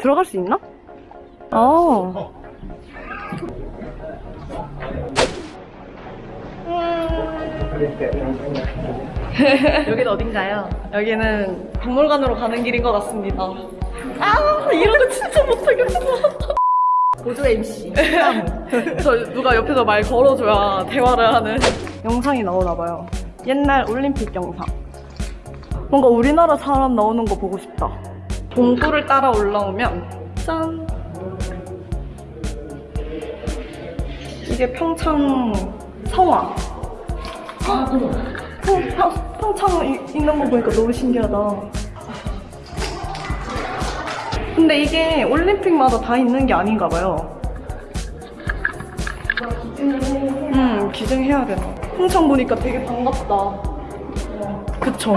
들어갈 수 있나? 아. 여기는 어딘가요? 여기는 박물관으로 가는 길인 것 같습니다. 아, 이런 거 진짜 못하겠어. 보조 MC. 저 누가 옆에서 말 걸어줘야 대화를 하는 영상이 나오나봐요. 옛날 올림픽 영상. 뭔가 우리나라 사람 나오는 거 보고 싶다. 동굴을 따라 올라오면 짠! 이게 평창 성화. 평, 평, 평창 이- 있는 거 보니까 너무 신기하다. 근데 이게 올림픽마다 다 있는 게 아닌가 봐요. 음, 기증해야 되나. 평창 보니까 되게 반갑다. 그쵸?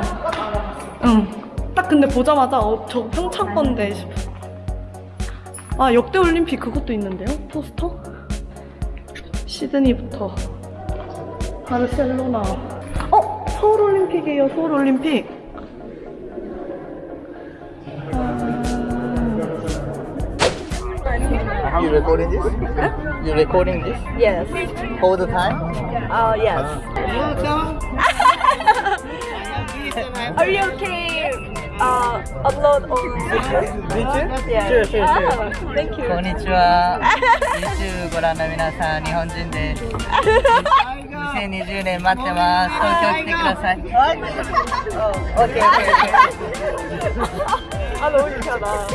응. 딱 근데 보자마자 어, 저 평창 건데 싶어. 아, 역대 올림픽 그것도 있는데요? 포스터? 시드니부터. 바르셀로나. 어? 서울올림픽이에요, 서울올림픽. You recording this? You recording this Yes. all the time? Uh, yes. Are you okay? uh, upload on YouTube. YouTube? Yeah. Sure, sure, sure. Ah, thank you. こんにちは。YouTube ご覧の皆さん、日本人です。2020年待ってます。東京来てください。oh, okay, okay, okay. あの、うにかな。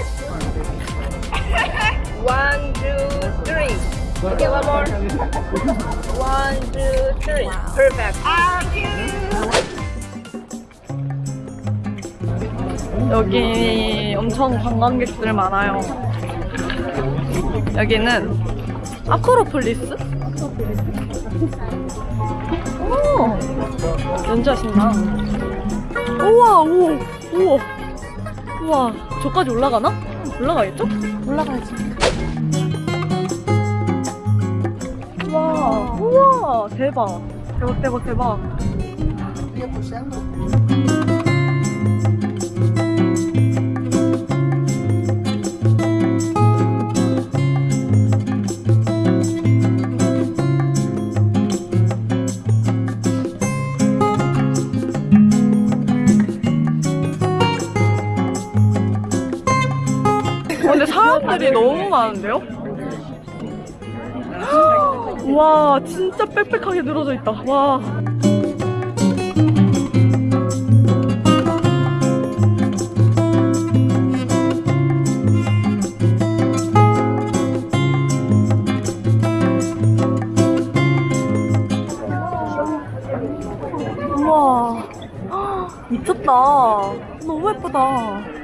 One, two, three. Okay, one more. One, two, three. Perfect. Ah, cute. 여기 엄청 관광객들 많아요. 여기는 아크로폴리스? 오, 연주하신다. 우와, 우와, 우와. 우와, 저까지 올라가나? 올라가겠죠? 올라가야지. 우와, 우와, 대박. 대박, 대박, 대박. 근데 사람들이 너무 많은데요? 와 진짜 빽빽하게 늘어져 있다. 와. 우와. 미쳤다. 너무 예쁘다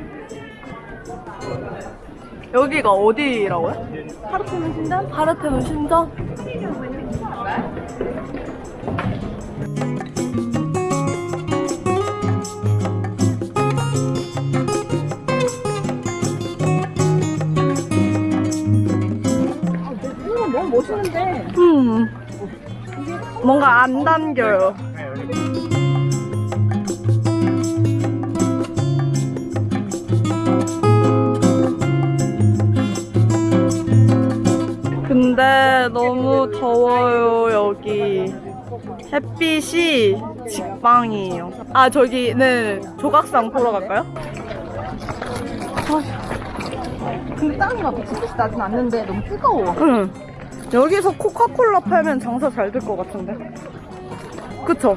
여기가 어디라고요? 파르테논 신전? 파르테논 신전? 이거 너무 멋있는데. 음 뭔가 안 담겨요 근데 너무 더워요 여기 햇빛이 직방이에요 아 저기는 조각상 보러 갈까요? 근데 땀이 막 미친 듯이 나진 않는데 너무 뜨거워. 응 여기서 코카콜라 팔면 장사 잘 될 것 같은데 그쵸?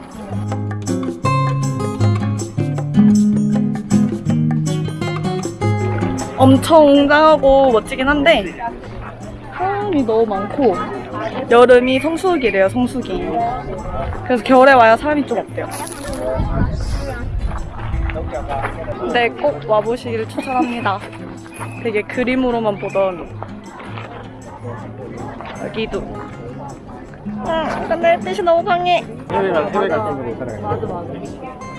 엄청 웅장하고 멋지긴 한데 사람이 너무 많고 여름이 성수기래요 성수기. 그래서 겨울에 와야 사람이 좀 없대요. 근데 꼭 와보시기를 추천합니다. 되게 그림으로만 보던 여기도. 응 근데 햇빛이 너무 강해. 해외랑 해외 같은 거. 맞아, 맞아.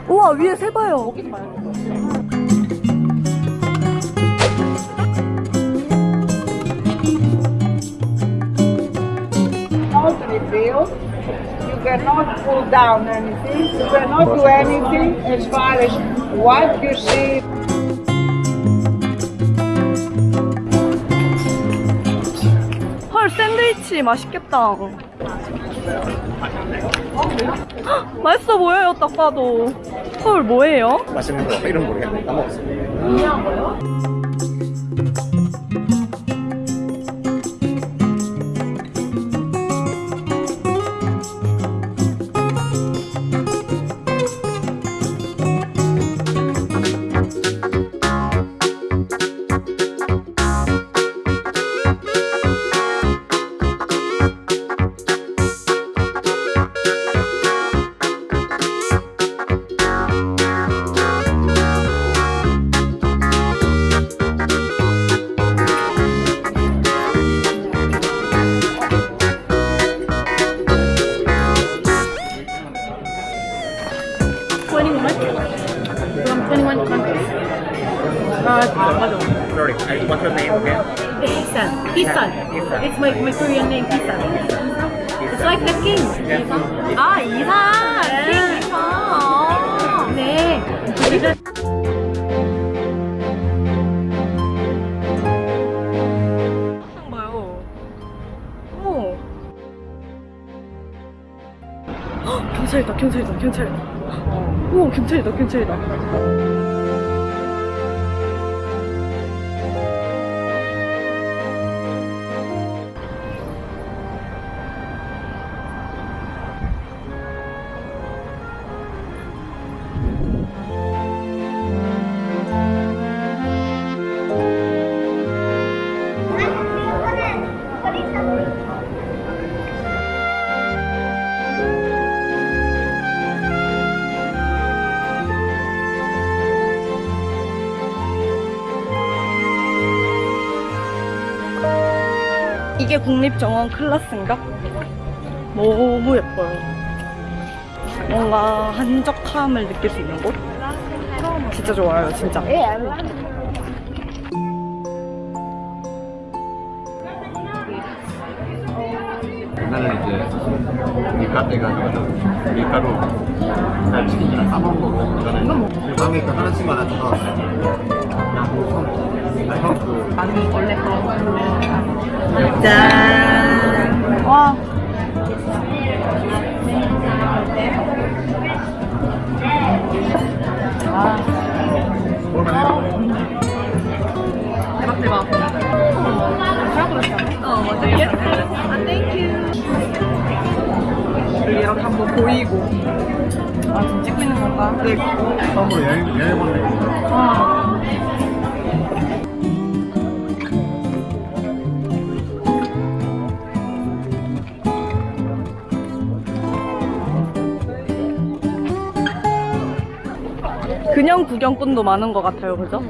우와 위에 새 봐요 rebuilt. You cannot pull down anything. You cannot do anything as far as what you see. 헐 샌드위치 맛있겠다. 헉, 맛있어 보여요 딱 봐도. 헐 뭐예요? 맛있는 거 이름 모르겠네. 까먹었어. 음. Sorry, what's your name again? Isan. Isan. It's my, my Korean name, Isan. It's like the king. 아, 이사! 킹 이사! 아. 네. 경찰이다, 경찰이다, 경찰이다. 오, 경찰이다, 경찰이다. 이게 국립정원 클라스인가? 너무 예뻐요. 뭔가 한적함을 느낄 수 있는 곳? 진짜 좋아요, 진짜. 옛날에 이제 밀가루 해가지고 밀가루 갈치기랑 싸먹은 거 먹었잖아요 밤에 그 하나씩만 하나 사왔어요 그 아니 원래 그런 짠! 와. 대박 대박. 잘 그렸다. 어 맞아. 예스. 아 땡큐. 이렇게 한번 보이고. 아 지금 찍고 있는 건가? 네. 처음으로 여행, 여행 온 느낌 그냥 구경꾼도 많은 것 같아요, 그죠?